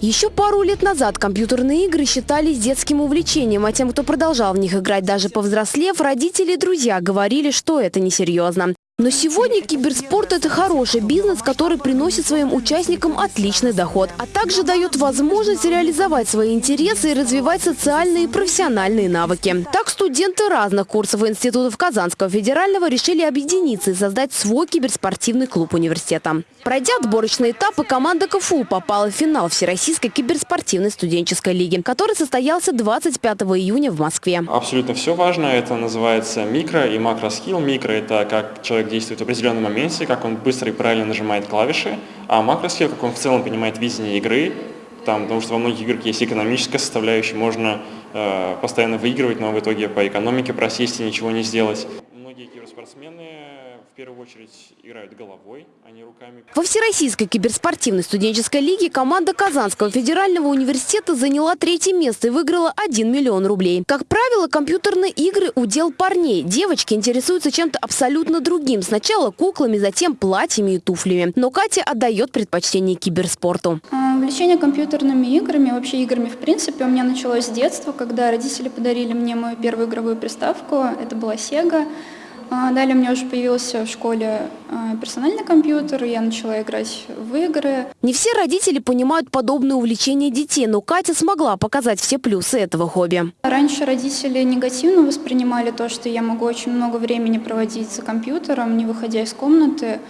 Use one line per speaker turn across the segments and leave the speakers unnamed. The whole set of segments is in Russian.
Еще пару лет назад компьютерные игры считались детским увлечением, а тем, кто продолжал в них играть даже повзрослев, родители и друзья говорили, что это несерьезно. Но сегодня киберспорт – это хороший бизнес, который приносит своим участникам отличный доход, а также дает возможность реализовать свои интересы и развивать социальные и профессиональные навыки. Так студенты разных курсов институтов Казанского федерального решили объединиться и создать свой киберспортивный клуб университета. Пройдя отборочные этапы, команда КФУ попала в финал Всероссийской киберспортивной студенческой лиги, который состоялся 25 июня в Москве.
Абсолютно все важно. Это называется микро и макроскилл. Микро – это как человек действует в определенном моменте, как он быстро и правильно нажимает клавиши, а макроскилл, как он в целом понимает видение игры, там, потому что во многих играх есть экономическая составляющая, можно э, постоянно выигрывать, но в итоге по экономике просесть и ничего не сделать. Многие киберспортсмены в первую очередь играют головой, а не руками.
Во Всероссийской киберспортивной студенческой лиге команда Казанского федерального университета заняла третье место и выиграла 1 миллион рублей. Как правило, компьютерные игры – удел парней. Девочки интересуются чем-то абсолютно другим. Сначала куклами, затем платьями и туфлями. Но Катя отдает предпочтение киберспорту.
Увлечение компьютерными играми, вообще играми в принципе, у меня началось с детства, когда родители подарили мне мою первую игровую приставку. Это была Sega. А, далее у меня уже появился в школе а, персональный компьютер, я начала играть в игры.
Не все родители понимают подобное увлечение детей, но Катя смогла показать все плюсы этого хобби.
Раньше родители негативно воспринимали то, что я могу очень много времени проводить за компьютером, не выходя из комнаты.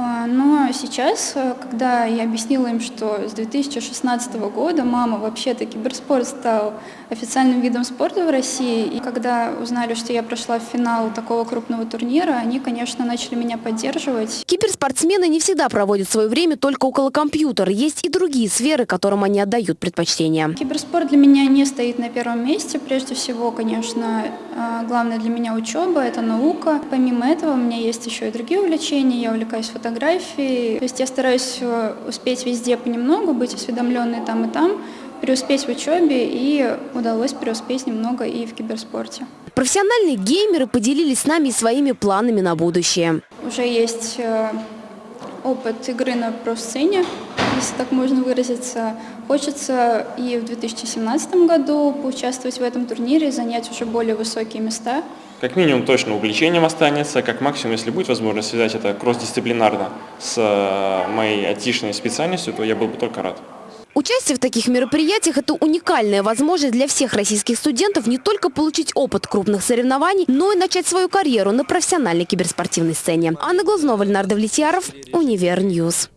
А, но сейчас, э, когда я объяснила им, что с 2016 года мама вообще-то киберспорт стал официальным видом спорта в России, и когда узнали, что я прошла в финал такого крупного турнира, они, конечно, начали меня поддерживать.
Киберспортсмены не всегда проводят свое время только около компьютера. Есть и другие сферы, которым они отдают предпочтение.
Киберспорт для меня не стоит на первом месте. Прежде всего, конечно, э, главное для меня учеба, это наука. Помимо этого, у меня есть еще и другие увлечения. Я увлекаюсь фотографией фотографии. То есть я стараюсь э, успеть везде понемногу, быть осведомленной там и там, преуспеть в учебе, и удалось преуспеть немного и в киберспорте.
Профессиональные геймеры поделились с нами своими планами на будущее.
Уже есть э, опыт игры на профсцене, если так можно выразиться. Хочется и в 2017 году поучаствовать в этом турнире, занять уже более высокие места.
Как минимум точно увлечением останется, как максимум, если будет возможность связать это кросс-дисциплинарно с э, моей айтишной специальностью, то я был бы только рад.
Участие в таких мероприятиях – это уникальная возможность для всех российских студентов не только получить опыт крупных соревнований, но и начать свою карьеру на профессиональной киберспортивной сцене. Анна Глазнова, Леонард Влетьяров, Univer News.